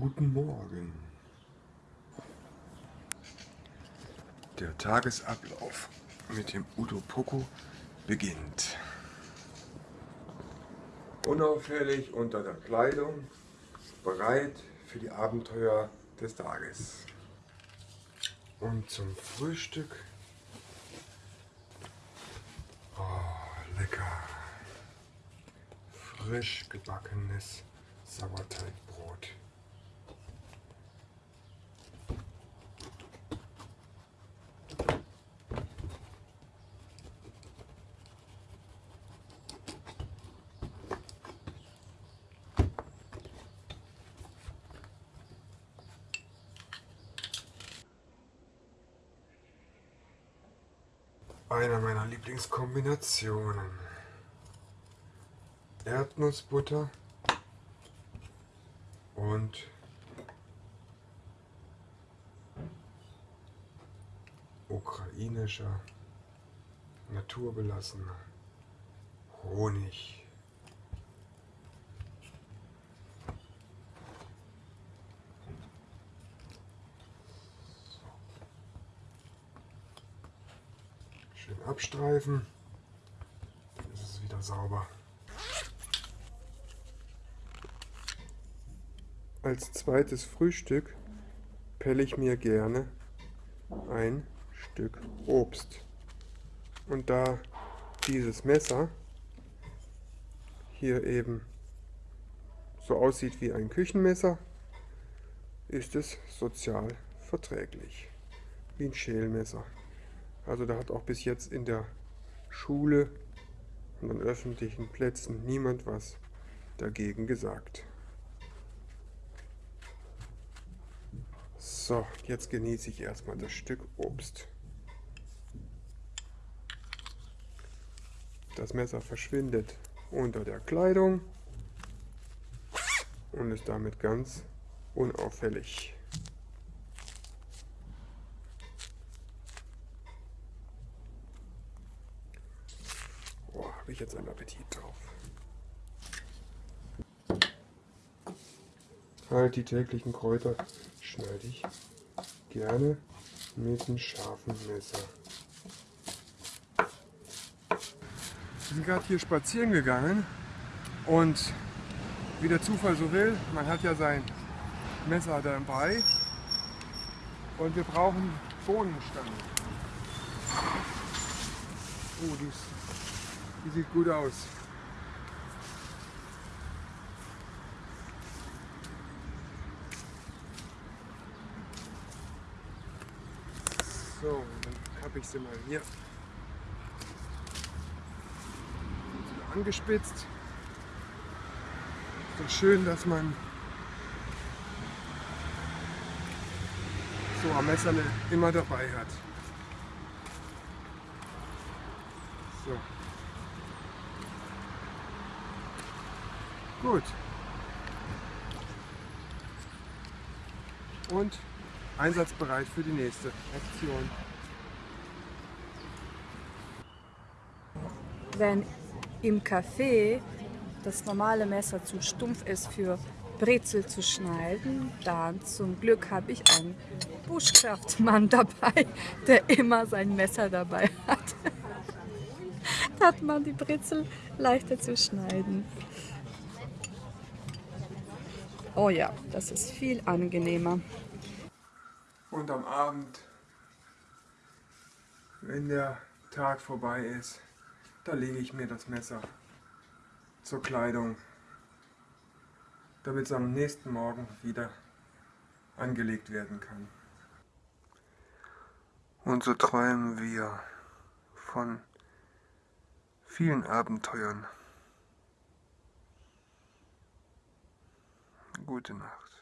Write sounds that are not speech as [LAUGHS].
Guten Morgen. Der Tagesablauf mit dem Udo Poco beginnt. Unauffällig unter der Kleidung, bereit für die Abenteuer des Tages. Und zum Frühstück oh, lecker frisch gebackenes Sauerteigbrot. Einer meiner Lieblingskombinationen. Erdnussbutter und ukrainischer naturbelassener Honig. Schön abstreifen, dann ist es wieder sauber. Als zweites Frühstück pelle ich mir gerne ein Stück Obst. Und da dieses Messer hier eben so aussieht wie ein Küchenmesser, ist es sozial verträglich, wie ein Schälmesser. Also da hat auch bis jetzt in der Schule und an öffentlichen Plätzen niemand was dagegen gesagt. So, jetzt genieße ich erstmal das Stück Obst. Das Messer verschwindet unter der Kleidung und ist damit ganz unauffällig. Oh, habe ich jetzt einen Appetit drauf. Halt die täglichen Kräuter schneide ich gerne mit einem scharfen Messer. Wir sind gerade hier spazieren gegangen und wie der Zufall so will, man hat ja sein Messer dabei und wir brauchen Bohnenstangen. Oh, die, ist, die sieht gut aus. So, dann habe ich sie mal hier angespitzt. So schön, dass man so am Messer immer dabei hat. So. Gut. Und einsatzbereit für die nächste Aktion. Wenn im Café das normale Messer zu stumpf ist für Brezel zu schneiden, dann zum Glück habe ich einen Bushcraft-Mann [LAUGHS] dabei, der immer sein Messer dabei hat. [LAUGHS] da hat man die Brezel leichter zu schneiden. Oh ja, das ist viel angenehmer. Und am Abend, wenn der Tag vorbei ist, da lege ich mir das Messer zur Kleidung, damit es am nächsten Morgen wieder angelegt werden kann. Und so träumen wir von vielen Abenteuern. Gute Nacht.